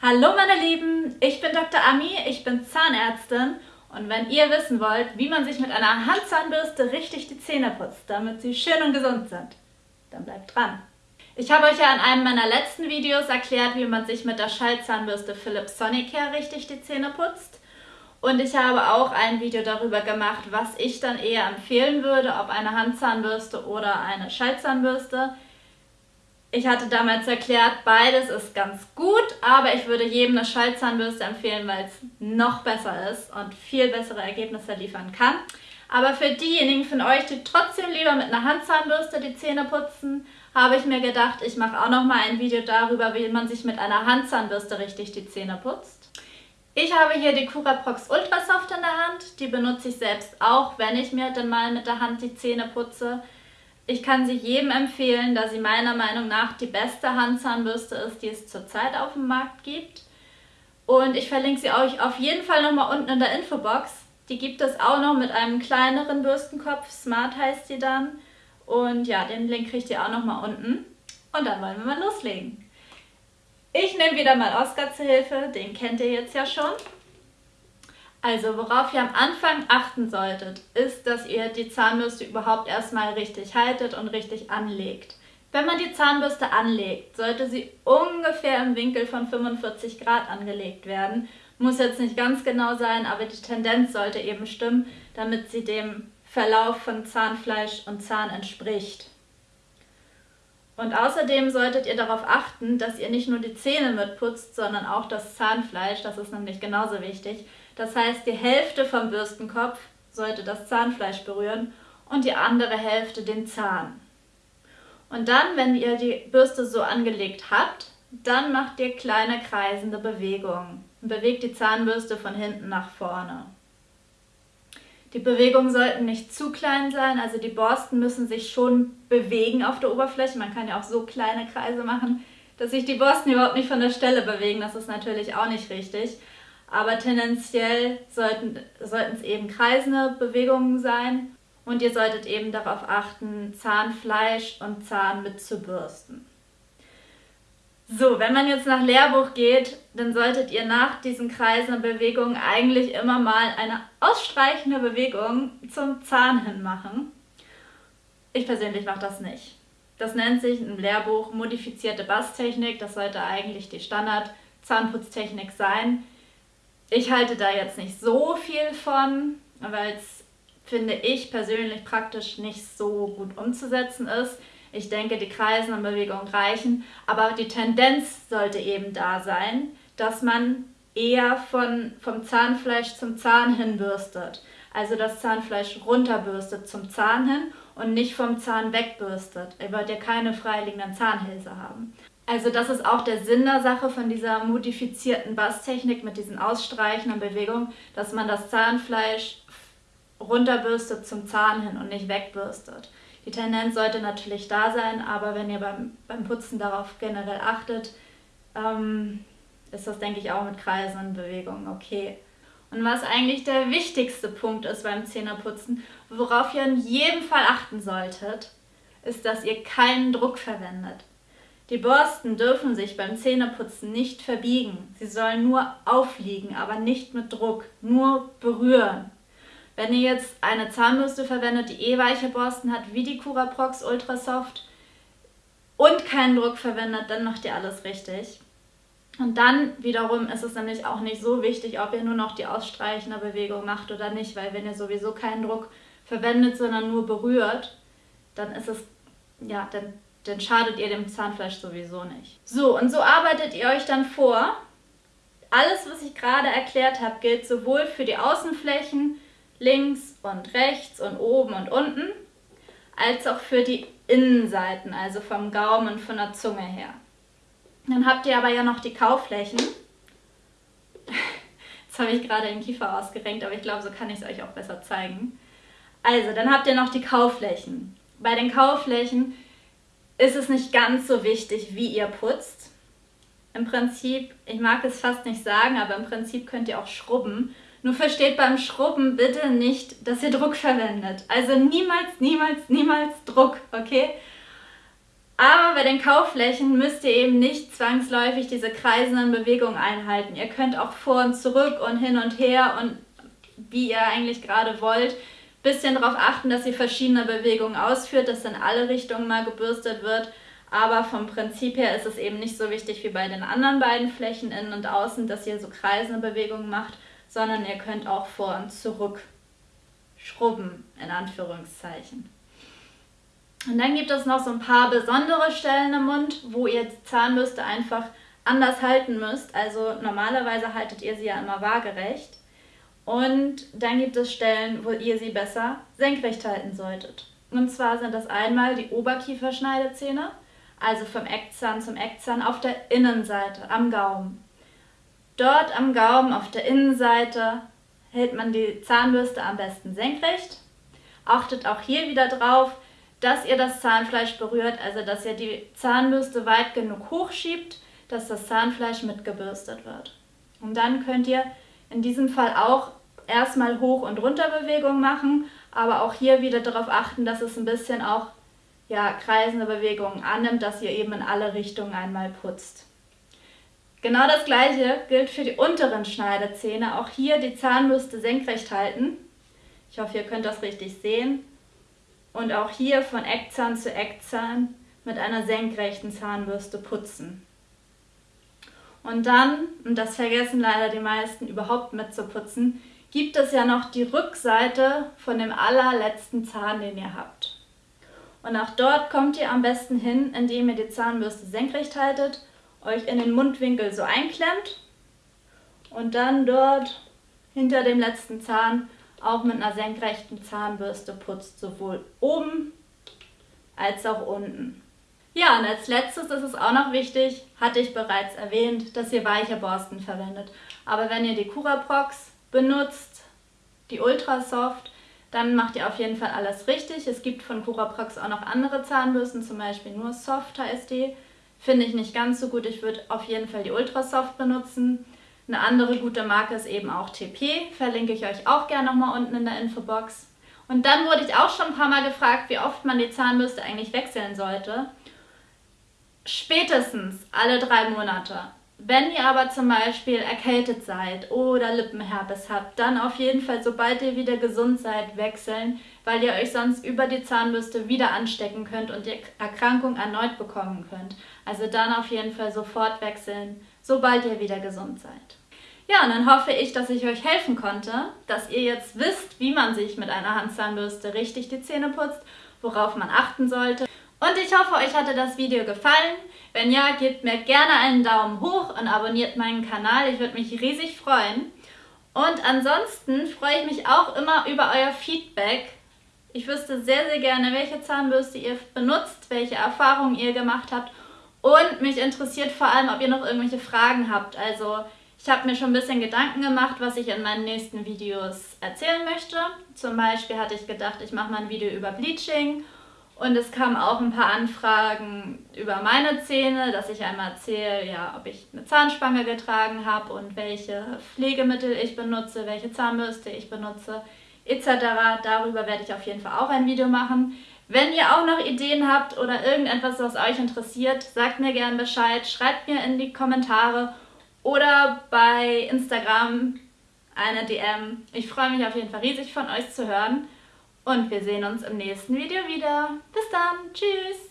Hallo meine Lieben, ich bin Dr. Ami, ich bin Zahnärztin und wenn ihr wissen wollt, wie man sich mit einer Handzahnbürste richtig die Zähne putzt, damit sie schön und gesund sind, dann bleibt dran. Ich habe euch ja in einem meiner letzten Videos erklärt, wie man sich mit der Schallzahnbürste Philips Sonicare richtig die Zähne putzt. Und ich habe auch ein Video darüber gemacht, was ich dann eher empfehlen würde, ob eine Handzahnbürste oder eine Schallzahnbürste. Ich hatte damals erklärt, beides ist ganz gut, aber ich würde jedem eine Schallzahnbürste empfehlen, weil es noch besser ist und viel bessere Ergebnisse liefern kann. Aber für diejenigen von euch, die trotzdem lieber mit einer Handzahnbürste die Zähne putzen, habe ich mir gedacht, ich mache auch noch mal ein Video darüber, wie man sich mit einer Handzahnbürste richtig die Zähne putzt. Ich habe hier die Curaprox Ultrasoft in der Hand. Die benutze ich selbst auch, wenn ich mir dann mal mit der Hand die Zähne putze. Ich kann sie jedem empfehlen, da sie meiner Meinung nach die beste Handzahnbürste ist, die es zurzeit auf dem Markt gibt. Und ich verlinke sie euch auf jeden Fall nochmal unten in der Infobox. Die gibt es auch noch mit einem kleineren Bürstenkopf, Smart heißt sie dann. Und ja, den Link kriegt ihr auch nochmal unten. Und dann wollen wir mal loslegen. Ich nehme wieder mal Oscar zur Hilfe, den kennt ihr jetzt ja schon. Also worauf ihr am Anfang achten solltet, ist, dass ihr die Zahnbürste überhaupt erstmal richtig haltet und richtig anlegt. Wenn man die Zahnbürste anlegt, sollte sie ungefähr im Winkel von 45 Grad angelegt werden. Muss jetzt nicht ganz genau sein, aber die Tendenz sollte eben stimmen, damit sie dem Verlauf von Zahnfleisch und Zahn entspricht. Und außerdem solltet ihr darauf achten, dass ihr nicht nur die Zähne mitputzt, sondern auch das Zahnfleisch, das ist nämlich genauso wichtig. Das heißt, die Hälfte vom Bürstenkopf sollte das Zahnfleisch berühren und die andere Hälfte den Zahn. Und dann, wenn ihr die Bürste so angelegt habt, dann macht ihr kleine kreisende Bewegungen und bewegt die Zahnbürste von hinten nach vorne. Die Bewegungen sollten nicht zu klein sein, also die Borsten müssen sich schon bewegen auf der Oberfläche. Man kann ja auch so kleine Kreise machen, dass sich die Borsten überhaupt nicht von der Stelle bewegen. Das ist natürlich auch nicht richtig. Aber tendenziell sollten, es eben kreisende Bewegungen sein und ihr solltet eben darauf achten, Zahnfleisch und Zahn mitzubürsten. So, wenn man jetzt nach Lehrbuch geht, dann solltet ihr nach diesen kreisenden Bewegungen eigentlich immer mal eine ausstreichende Bewegung zum Zahn hin machen. Ich persönlich mache das nicht. Das nennt sich im Lehrbuch modifizierte Basstechnik. Das sollte eigentlich die Standard-Zahnputztechnik sein. Ich halte da jetzt nicht so viel von, weil es, finde ich persönlich, praktisch nicht so gut umzusetzen ist. Ich denke, die Kreisen und Bewegungen reichen, aber die Tendenz sollte eben da sein, dass man eher von, vom Zahnfleisch zum Zahn hin bürstet. Also das Zahnfleisch runterbürstet zum Zahn hin und nicht vom Zahn wegbürstet. Ihr wollt ja keine freiliegenden Zahnhälse haben. Also das ist auch der Sinn der Sache von dieser modifizierten Basstechnik mit diesen ausstreichenden Bewegungen, dass man das Zahnfleisch runterbürstet zum Zahn hin und nicht wegbürstet. Die Tendenz sollte natürlich da sein, aber wenn ihr beim, beim Putzen darauf generell achtet, ähm, ist das, denke ich, auch mit Kreisen und Bewegungen okay. Und was eigentlich der wichtigste Punkt ist beim Zähneputzen, worauf ihr in jedem Fall achten solltet, ist, dass ihr keinen Druck verwendet. Die Borsten dürfen sich beim Zähneputzen nicht verbiegen. Sie sollen nur aufliegen, aber nicht mit Druck, nur berühren. Wenn ihr jetzt eine Zahnbürste verwendet, die eh weiche Borsten hat, wie die Curaprox Ultra Soft und keinen Druck verwendet, dann macht ihr alles richtig. Und dann wiederum ist es nämlich auch nicht so wichtig, ob ihr nur noch die ausstreichende Bewegung macht oder nicht, weil wenn ihr sowieso keinen Druck verwendet, sondern nur berührt, dann ist es, ja, dann dann schadet ihr dem Zahnfleisch sowieso nicht. So, und so arbeitet ihr euch dann vor. Alles, was ich gerade erklärt habe, gilt sowohl für die Außenflächen links und rechts und oben und unten, als auch für die Innenseiten, also vom Gaumen und von der Zunge her. Dann habt ihr aber ja noch die Kauflächen. Jetzt habe ich gerade den Kiefer ausgerenkt, aber ich glaube, so kann ich es euch auch besser zeigen. Also, dann habt ihr noch die Kauflächen. Bei den Kauflächen ist es nicht ganz so wichtig, wie ihr putzt. Im Prinzip, ich mag es fast nicht sagen, aber im Prinzip könnt ihr auch schrubben. Nur versteht beim Schrubben bitte nicht, dass ihr Druck verwendet. Also niemals, niemals, niemals Druck, okay? Aber bei den Kaufflächen müsst ihr eben nicht zwangsläufig diese kreisenden Bewegungen einhalten. Ihr könnt auch vor und zurück und hin und her und wie ihr eigentlich gerade wollt, bisschen darauf achten, dass ihr verschiedene Bewegungen ausführt, dass in alle Richtungen mal gebürstet wird. Aber vom Prinzip her ist es eben nicht so wichtig wie bei den anderen beiden Flächen innen und außen, dass ihr so kreisende Bewegungen macht, sondern ihr könnt auch vor und zurück schrubben, in Anführungszeichen. Und dann gibt es noch so ein paar besondere Stellen im Mund, wo ihr die Zahnbürste einfach anders halten müsst. Also normalerweise haltet ihr sie ja immer waagerecht. Und dann gibt es Stellen, wo ihr sie besser senkrecht halten solltet. Und zwar sind das einmal die Oberkieferschneidezähne, also vom Eckzahn zum Eckzahn auf der Innenseite, am Gaumen. Dort am Gaumen auf der Innenseite hält man die Zahnbürste am besten senkrecht. Achtet auch hier wieder drauf, dass ihr das Zahnfleisch berührt, also dass ihr die Zahnbürste weit genug hochschiebt, dass das Zahnfleisch mitgebürstet wird. Und dann könnt ihr in diesem Fall auch erstmal Hoch- und Runterbewegungen machen, aber auch hier wieder darauf achten, dass es ein bisschen auch ja, kreisende Bewegungen annimmt, dass ihr eben in alle Richtungen einmal putzt. Genau das gleiche gilt für die unteren Schneidezähne. Auch hier die Zahnbürste senkrecht halten. Ich hoffe, ihr könnt das richtig sehen und auch hier von Eckzahn zu Eckzahn mit einer senkrechten Zahnbürste putzen. Und dann, und das vergessen leider die meisten überhaupt mitzuputzen, gibt es ja noch die Rückseite von dem allerletzten Zahn, den ihr habt. Und auch dort kommt ihr am besten hin, indem ihr die Zahnbürste senkrecht haltet, euch in den Mundwinkel so einklemmt und dann dort hinter dem letzten Zahn auch mit einer senkrechten Zahnbürste putzt, sowohl oben als auch unten. Ja, und als letztes ist es auch noch wichtig, hatte ich bereits erwähnt, dass ihr weiche Borsten verwendet. Aber wenn ihr die Curaprox benutzt, die Ultrasoft, dann macht ihr auf jeden Fall alles richtig. Es gibt von Curaprox auch noch andere Zahnbürsten, zum Beispiel nur Soft heißt die. Finde ich nicht ganz so gut. Ich würde auf jeden Fall die Ultrasoft benutzen. Eine andere gute Marke ist eben auch TP, verlinke ich euch auch gerne nochmal unten in der Infobox. Und dann wurde ich auch schon ein paar Mal gefragt, wie oft man die Zahnbürste eigentlich wechseln sollte. Spätestens alle drei Monate. Wenn ihr aber zum Beispiel erkältet seid oder Lippenherpes habt, dann auf jeden Fall, sobald ihr wieder gesund seid, wechseln, weil ihr euch sonst über die Zahnbürste wieder anstecken könnt und die Erkrankung erneut bekommen könnt. Also dann auf jeden Fall sofort wechseln, sobald ihr wieder gesund seid. Ja, und dann hoffe ich, dass ich euch helfen konnte, dass ihr jetzt wisst, wie man sich mit einer Handzahnbürste richtig die Zähne putzt, worauf man achten sollte. Und ich hoffe, euch hatte das Video gefallen. Wenn ja, gebt mir gerne einen Daumen hoch und abonniert meinen Kanal. Ich würde mich riesig freuen. Und ansonsten freue ich mich auch immer über euer Feedback. Ich wüsste sehr, sehr gerne, welche Zahnbürste ihr benutzt, welche Erfahrungen ihr gemacht habt. Und mich interessiert vor allem, ob ihr noch irgendwelche Fragen habt. Also ich habe mir schon ein bisschen Gedanken gemacht, was ich in meinen nächsten Videos erzählen möchte. Zum Beispiel hatte ich gedacht, ich mache mal ein Video über Bleaching und es kamen auch ein paar Anfragen über meine Zähne, dass ich einmal erzähle, ja, ob ich eine Zahnspange getragen habe und welche Pflegemittel ich benutze, welche Zahnbürste ich benutze, etc. Darüber werde ich auf jeden Fall auch ein Video machen. Wenn ihr auch noch Ideen habt oder irgendetwas, was euch interessiert, sagt mir gerne Bescheid, schreibt mir in die Kommentare oder bei Instagram eine DM. Ich freue mich auf jeden Fall riesig von euch zu hören und wir sehen uns im nächsten Video wieder. Bis dann, tschüss!